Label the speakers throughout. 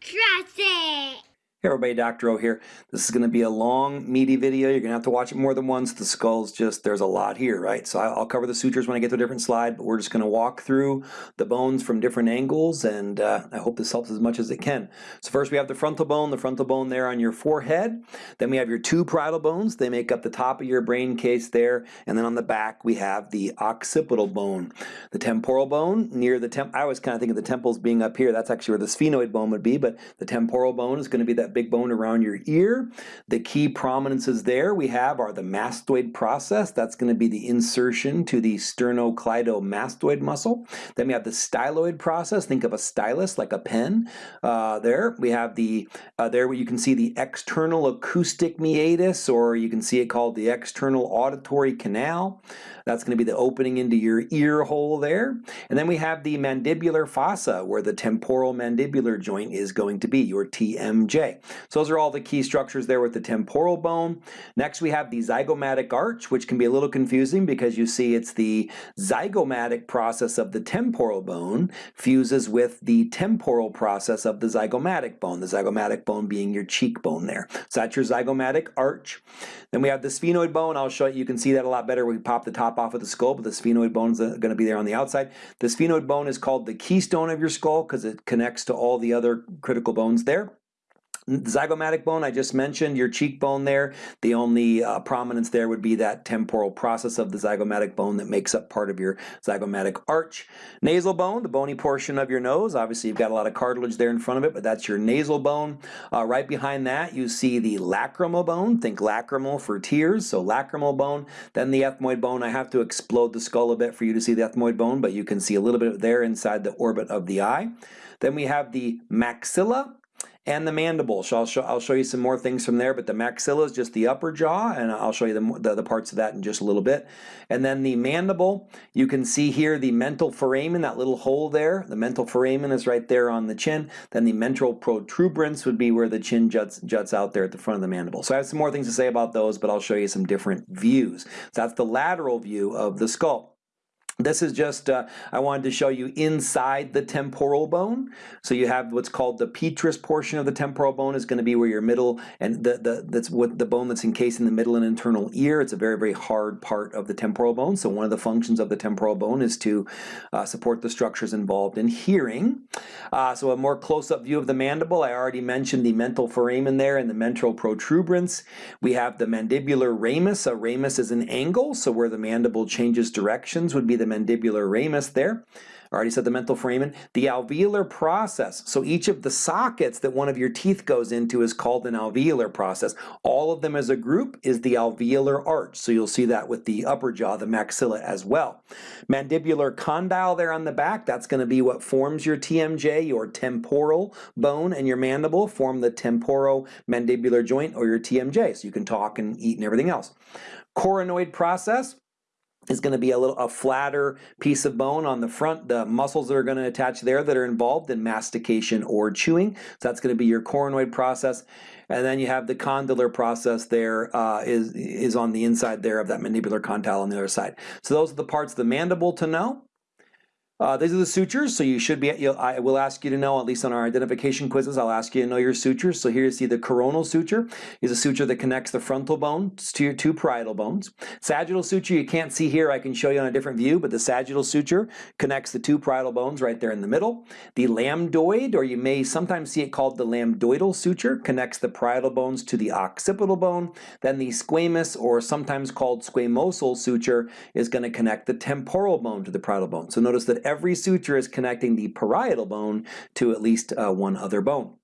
Speaker 1: Trust it.
Speaker 2: Hey everybody, Dr. O here. This is going to be a long, meaty video. You're going to have to watch it more than once. The skull's just, there's a lot here, right? So I'll cover the sutures when I get to a different slide, but we're just going to walk through the bones from different angles, and uh, I hope this helps as much as it can. So first we have the frontal bone, the frontal bone there on your forehead. Then we have your two parietal bones. They make up the top of your brain case there. And then on the back we have the occipital bone. The temporal bone near the temp, I always kind of think of the temples being up here. That's actually where the sphenoid bone would be, but the temporal bone is going to be that big bone around your ear. The key prominences there we have are the mastoid process. That's going to be the insertion to the sternocleidomastoid muscle. Then we have the styloid process. Think of a stylus like a pen. Uh, there we have the uh, there where you can see the external acoustic meatus, or you can see it called the external auditory canal. That's going to be the opening into your ear hole there. And then we have the mandibular fossa, where the temporal mandibular joint is going to be, your TMJ. So those are all the key structures there with the temporal bone. Next we have the zygomatic arch, which can be a little confusing because you see it's the zygomatic process of the temporal bone fuses with the temporal process of the zygomatic bone, the zygomatic bone being your cheekbone there. So that's your zygomatic arch. Then we have the sphenoid bone. I'll show you, you can see that a lot better. We pop the top off of the skull, but the sphenoid bone is uh, going to be there on the outside. The sphenoid bone is called the keystone of your skull because it connects to all the other critical bones there. Zygomatic bone I just mentioned, your cheekbone there, the only uh, prominence there would be that temporal process of the zygomatic bone that makes up part of your zygomatic arch. Nasal bone, the bony portion of your nose, obviously you've got a lot of cartilage there in front of it, but that's your nasal bone. Uh, right behind that you see the lacrimal bone, think lacrimal for tears, so lacrimal bone. Then the ethmoid bone, I have to explode the skull a bit for you to see the ethmoid bone, but you can see a little bit there inside the orbit of the eye. Then we have the maxilla, and the mandible. So I'll show, I'll show you some more things from there, but the maxilla is just the upper jaw, and I'll show you the, the, the, parts of that in just a little bit. And then the mandible, you can see here the mental foramen, that little hole there. The mental foramen is right there on the chin. Then the mental protuberance would be where the chin juts, juts out there at the front of the mandible. So I have some more things to say about those, but I'll show you some different views. So that's the lateral view of the skull. This is just, uh, I wanted to show you inside the temporal bone. So you have what's called the petrous portion of the temporal bone is going to be where your middle, and the, the, that's what the bone that's encased in the middle and internal ear. It's a very, very hard part of the temporal bone. So one of the functions of the temporal bone is to uh, support the structures involved in hearing. Uh, so a more close-up view of the mandible, I already mentioned the mental foramen there and the mental protuberance. We have the mandibular ramus. A ramus is an angle, so where the mandible changes directions would be the mandibular ramus there. Already said the mental foramen. The alveolar process. So each of the sockets that one of your teeth goes into is called an alveolar process. All of them as a group is the alveolar arch. So you'll see that with the upper jaw, the maxilla as well. Mandibular condyle there on the back, that's going to be what forms your TMJ, your temporal bone, and your mandible form the temporomandibular joint or your TMJ. So you can talk and eat and everything else. Coronoid process, is going to be a little a flatter piece of bone on the front. The muscles that are going to attach there that are involved in mastication or chewing. So that's going to be your coronoid process. And then you have the condylar process there uh, is is on the inside there of that mandibular condyle on the other side. So those are the parts of the mandible to know. Uh, these are the sutures, so you should be, I will ask you to know, at least on our identification quizzes, I'll ask you to know your sutures. So here you see the coronal suture is a suture that connects the frontal bone to your two parietal bones. Sagittal suture you can't see here, I can show you on a different view, but the sagittal suture connects the two parietal bones right there in the middle. The lambdoid, or you may sometimes see it called the lambdoidal suture, connects the parietal bones to the occipital bone. Then the squamous, or sometimes called squamosal suture, is going to connect the temporal bone to the parietal bone. So notice that every suture is connecting the parietal bone to at least uh, one other bone.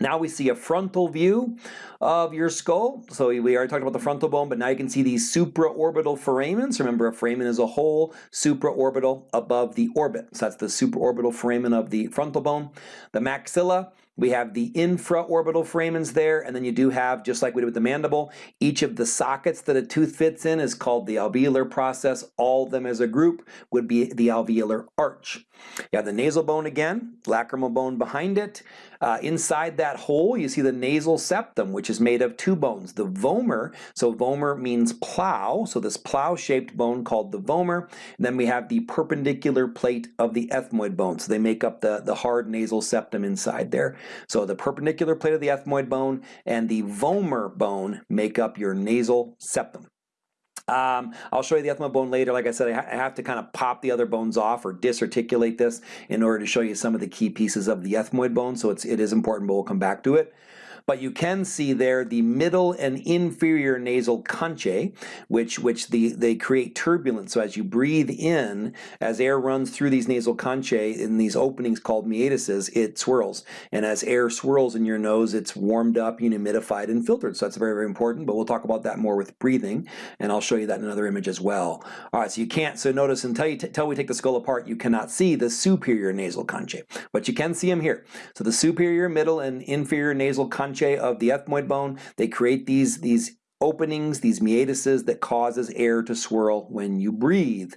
Speaker 2: Now we see a frontal view of your skull. So we already talked about the frontal bone, but now you can see these supraorbital foramens. Remember, a foramen is a hole supraorbital above the orbit. So that's the supraorbital foramen of the frontal bone. The maxilla we have the infraorbital foramens there, and then you do have, just like we did with the mandible, each of the sockets that a tooth fits in is called the alveolar process. All of them as a group would be the alveolar arch. You have the nasal bone again, lacrimal bone behind it. Uh, inside that hole, you see the nasal septum, which is made of two bones. The vomer, so vomer means plow, so this plow-shaped bone called the vomer. And then we have the perpendicular plate of the ethmoid bone, so they make up the, the hard nasal septum inside there. So the perpendicular plate of the ethmoid bone and the vomer bone make up your nasal septum. Um, I'll show you the ethmoid bone later. Like I said, I, ha I, have to kind of pop the other bones off or disarticulate this in order to show you some of the key pieces of the ethmoid bone. So it's, it is important, but we'll come back to it but you can see there the middle and inferior nasal conchae, which, which the, they create turbulence. So as you breathe in, as air runs through these nasal conchae in these openings called meatuses, it swirls. And as air swirls in your nose, it's warmed up, humidified, and filtered. So that's very, very important, but we'll talk about that more with breathing, and I'll show you that in another image as well. All right, so you can't, so notice until, you until we take the skull apart, you cannot see the superior nasal conchae, but you can see them here. So the superior, middle, and inferior nasal conchae of the ethmoid bone. They create these, these openings, these meatuses that causes air to swirl when you breathe.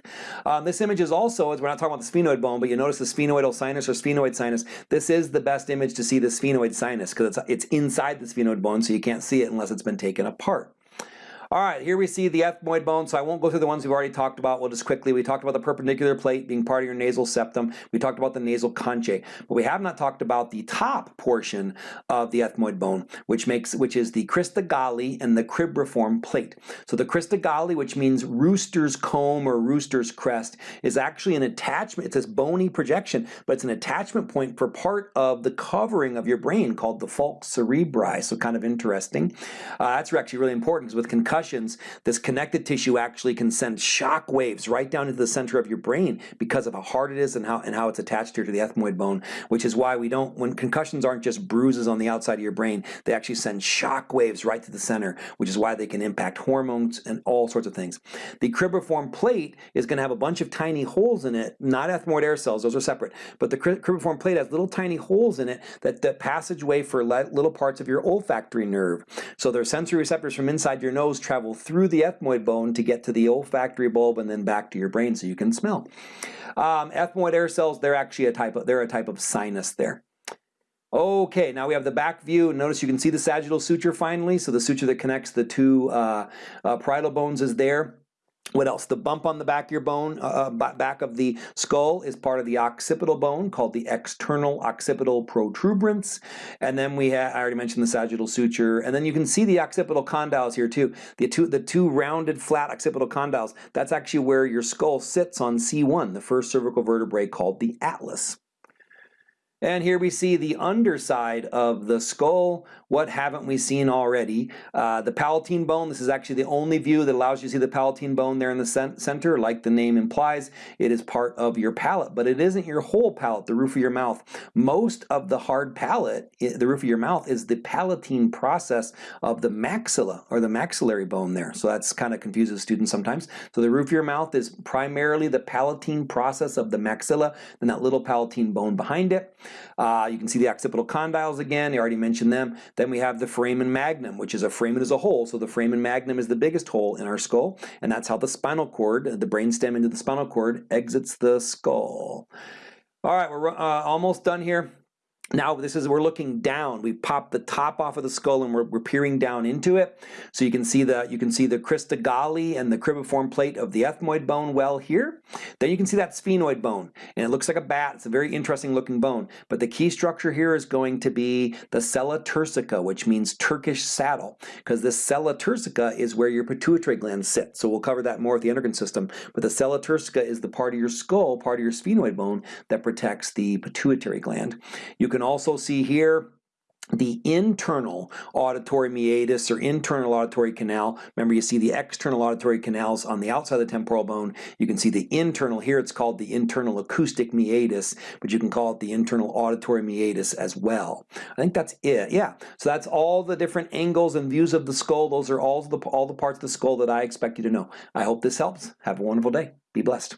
Speaker 2: Um, this image is also, we're not talking about the sphenoid bone, but you notice the sphenoidal sinus or sphenoid sinus. This is the best image to see the sphenoid sinus because it's, it's inside the sphenoid bone, so you can't see it unless it's been taken apart. All right, here we see the ethmoid bone, so I won't go through the ones we've already talked about. We'll just quickly, we talked about the perpendicular plate being part of your nasal septum. We talked about the nasal conchae, but we have not talked about the top portion of the ethmoid bone, which makes, which is the crista galli and the cribriform plate. So the crista galli, which means rooster's comb or rooster's crest, is actually an attachment. It's this bony projection, but it's an attachment point for part of the covering of your brain called the falx cerebri. So kind of interesting. Uh, that's actually really important because with concussion concussions, this connective tissue actually can send shock waves right down into the center of your brain because of how hard it is and how, and how it's attached here to the ethmoid bone, which is why we don't, when concussions aren't just bruises on the outside of your brain, they actually send shock waves right to the center, which is why they can impact hormones and all sorts of things. The cribriform plate is going to have a bunch of tiny holes in it, not ethmoid air cells, those are separate, but the cribriform plate has little tiny holes in it that the passageway for little parts of your olfactory nerve. So there are sensory receptors from inside your nose travel through the ethmoid bone to get to the olfactory bulb and then back to your brain so you can smell. Um, ethmoid air cells, they're actually a type of, they're a type of sinus there. Okay, now we have the back view. Notice you can see the sagittal suture finally. So the suture that connects the two uh, uh, parietal bones is there. What else? The bump on the back of your bone, uh, uh back of the skull is part of the occipital bone called the external occipital protuberance. And then we have, I already mentioned the sagittal suture. And then you can see the occipital condyles here too. The two, the two rounded flat occipital condyles, that's actually where your skull sits on C1, the first cervical vertebrae called the atlas. And here we see the underside of the skull. What haven't we seen already? Uh, the palatine bone, this is actually the only view that allows you to see the palatine bone there in the center. Like the name implies, it is part of your palate, but it isn't your whole palate, the roof of your mouth. Most of the hard palate, the roof of your mouth, is the palatine process of the maxilla or the maxillary bone there. So that's kind of confuses students sometimes. So the roof of your mouth is primarily the palatine process of the maxilla, and that little palatine bone behind it. Uh, you can see the occipital condyles again, I already mentioned them. Then we have the foramen magnum, which is a foramen as a whole. So the foramen magnum is the biggest hole in our skull, and that's how the spinal cord, the brainstem into the spinal cord, exits the skull. All right, we're uh, almost done here. Now this is, we're looking down. We pop the top off of the skull and we're, we're peering down into it. So you can see the, you can see the crista galli and the cribriform plate of the ethmoid bone well here. Then you can see that sphenoid bone and it looks like a bat. It's a very interesting looking bone. But the key structure here is going to be the sella turcica, which means Turkish saddle, because the sella turcica is where your pituitary gland sits. So we'll cover that more with the endocrine system. But the sella turcica is the part of your skull, part of your sphenoid bone that protects the pituitary gland. You can also see here the internal auditory meatus or internal auditory canal. Remember, you see the external auditory canals on the outside of the temporal bone. You can see the internal, here it's called the internal acoustic meatus, but you can call it the internal auditory meatus as well. I think that's it, yeah. So that's all the different angles and views of the skull. Those are all the, all the parts of the skull that I expect you to know. I hope this helps. Have a wonderful day. Be blessed.